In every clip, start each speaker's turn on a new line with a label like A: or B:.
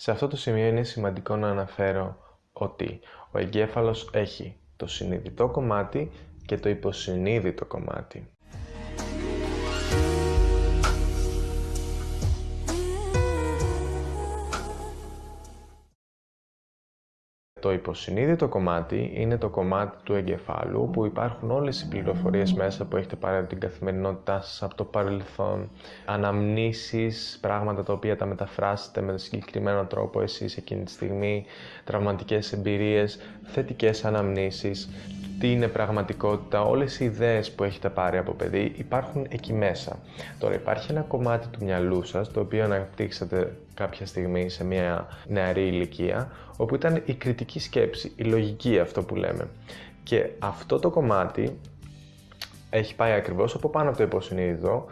A: Σε αυτό το σημείο είναι σημαντικό να αναφέρω ότι ο εγκέφαλος έχει το συνειδητό κομμάτι και το υποσυνείδητο κομμάτι. Το υποσυνείδητο κομμάτι είναι το κομμάτι του εγκεφάλου που υπάρχουν όλες οι πληροφορίες μέσα που έχετε πάρει από την καθημερινότητά σας, από το παρελθόν, αναμνήσεις, πράγματα τα οποία τα μεταφράσετε με συγκεκριμένο τρόπο εσείς εκείνη τη στιγμή, τραυματικές εμπειρίες, θετικές αναμνήσεις, τι είναι πραγματικότητα, όλες οι ιδέες που έχετε πάρει από παιδί υπάρχουν εκεί μέσα. Τώρα υπάρχει ένα κομμάτι του μυαλού σας, το οποίο αναπτύξατε κάποια στιγμή σε μια νεαρή ηλικία, όπου ήταν η κριτική σκέψη, η λογική αυτό που λέμε. Και αυτό το κομμάτι έχει πάει ακριβώς από πάνω από το υποσυνείδητο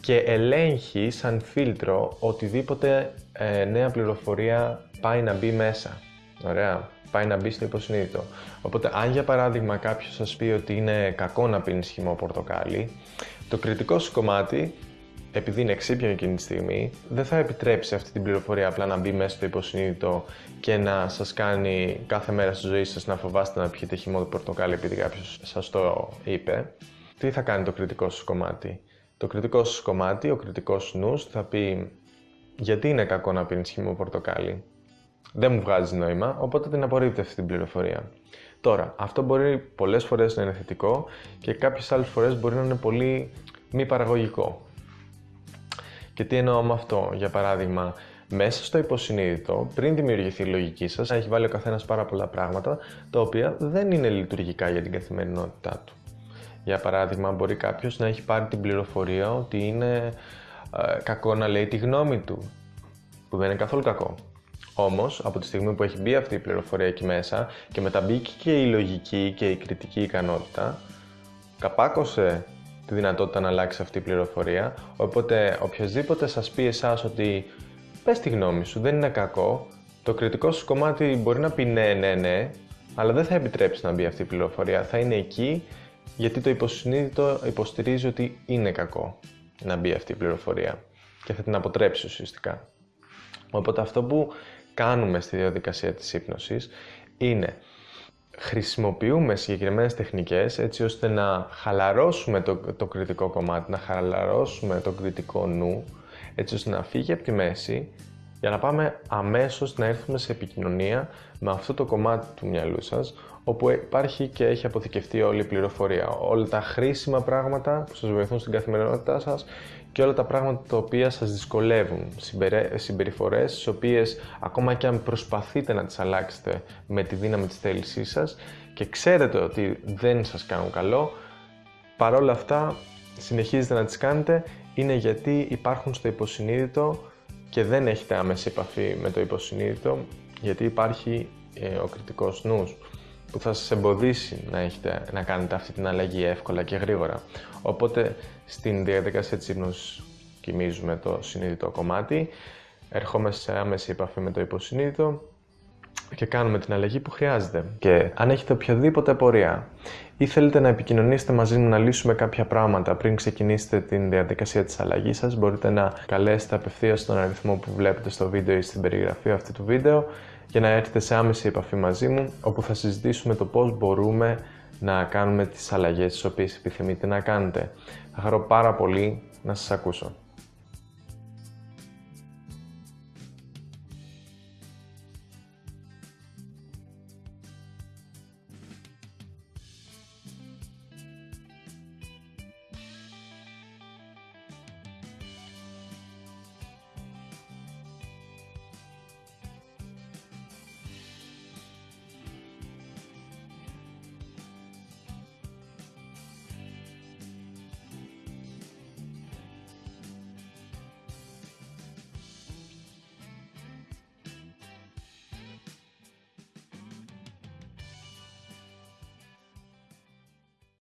A: και ελέγχει σαν φίλτρο οτιδήποτε ε, νέα πληροφορία πάει να μπει μέσα. Ωραία πάει να μπει στο υποσυνείδητο. Οπότε, αν για παράδειγμα κάποιος σας πει ότι είναι κακό να πίνεις χυμό πορτοκάλι, το κριτικό σου κομμάτι, επειδή είναι εξήπιο εκείνη τη στιγμή, δεν θα επιτρέψει αυτή την πληροφορία απλά να μπει μέσα στο υποσυνείδητο και να σας κάνει κάθε μέρα στη ζωή σας να φοβάστε να πιείτε χυμό πορτοκάλι επειδή κάποιος σας το είπε. Τι θα κάνει το κριτικό σου κομμάτι; Το κριτικό σου κομμάτι, ο κριτικός νους θα πει γιατί είναι κακό να πίνεις χυμό πορτοκάλι; Δεν μου βγάζει νόημα, οπότε την απορρίπτω αυτή την πληροφορία. Τώρα, αυτό μπορεί πολλές φορές να είναι θετικό και κάποιες άλλες φορές μπορεί να είναι πολύ μη παραγωγικό. Και τι εννοώ με αυτό, για παράδειγμα, μέσα στο υποσυνείδητο, πριν δημιουργηθεί η λογική σας, έχει βάλει ο καθένας πάρα πολλά πράγματα τα οποία δεν είναι λειτουργικά για την καθημερινότητά του. Για παράδειγμα, μπορεί κάποιος να έχει πάρει την πληροφορία ότι είναι ε, κακό να λέει τη γνώμη του, που δεν είναι καθόλου κακό. Όμως, από τη στιγμή που έχει μπει αυτή η πληροφορία εκεί μέσα και μετά μπήκε και η λογική και η κριτική ικανότητα, καπάκωσε τη δυνατότητα να αλλάξει αυτή η πληροφορία. Οπότε, οποιοδήποτε σας πει εσάς ότι πες τη γνώμη σου, δεν είναι κακό, το κριτικό σου κομμάτι μπορεί να πει ναι, ναι, ναι, αλλά δεν θα επιτρέψει να μπει αυτή η πληροφορία. Θα είναι εκεί γιατί το υποσυνείδητο υποστηρίζει ότι είναι κακό να μπει αυτή η πληροφορία και θα την αποτρέψει ουσιαστικά. Οπότε αυτό που κάνουμε στη διαδικασία της ύπνωσης είναι χρησιμοποιούμε συγκεκριμένες τεχνικές έτσι ώστε να χαλαρώσουμε το, το κριτικό κομμάτι, να χαλαρώσουμε το κριτικό νου έτσι ώστε να φύγει από τη μέση για να πάμε αμέσως να έρθουμε σε επικοινωνία με αυτό το κομμάτι του μυαλού σας όπου υπάρχει και έχει αποθηκευτεί όλη η πληροφορία, όλα τα χρήσιμα πράγματα που σας βοηθούν στην καθημερινότητά σας και όλα τα πράγματα τα οποία σας δυσκολεύουν, συμπεριφορές τις οποίες ακόμα και αν προσπαθείτε να τις αλλάξετε με τη δύναμη της θέλησής σας και ξέρετε ότι δεν σας κάνουν καλό, παρόλα αυτά συνεχίζετε να τις κάνετε. Είναι γιατί υπάρχουν στο υποσυνείδητο και δεν έχετε άμεση επαφή με το υποσυνείδητο γιατί υπάρχει ε, ο κριτικός νους που θα σας εμποδίσει να, έχετε, να κάνετε αυτή την αλλαγή εύκολα και γρήγορα. Οπότε στην διαδικασία της ύπνωσης κοιμίζουμε το συνείδητο κομμάτι, ερχόμαστε σε άμεση επαφή με το υποσυνείδητο και κάνουμε την αλλαγή που χρειάζεται. Και αν έχετε οποιαδήποτε απορία ή θέλετε να επικοινωνήσετε μαζί μου να λύσουμε κάποια πράγματα πριν ξεκινήσετε την διαδικασία της αλλαγής σας, μπορείτε να καλέσετε απευθείας τον αριθμό που βλέπετε στο βίντεο ή στην περιγραφή αυτού του βίντεο για να έρθετε σε άμεση επαφή μαζί μου, όπου θα συζητήσουμε το πώς μπορούμε να κάνουμε τις αλλαγές τις οποίες επιθυμείτε να κάνετε. Θα χαρώ πάρα πολύ να σας ακούσω.